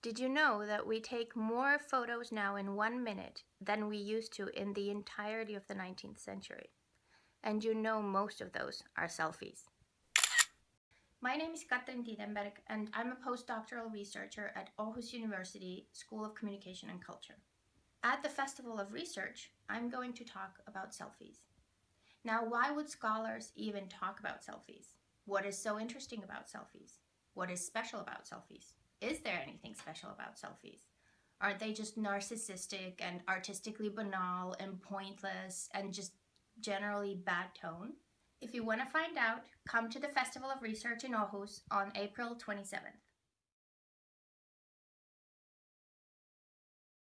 Did you know that we take more photos now in one minute than we used to in the entirety of the 19th century? And you know most of those are selfies. My name is Katrin Tiidenberg and I'm a postdoctoral researcher at Aarhus University School of Communication and Culture. At the Festival of Research, I'm going to talk about selfies. Now, why would scholars even talk about selfies? What is so interesting about selfies? What is special about selfies? Is there anything special about selfies? Aren't they just narcissistic and artistically banal and pointless and just generally bad tone? If you want to find out, come to the Festival of Research in Aarhus on April 27th.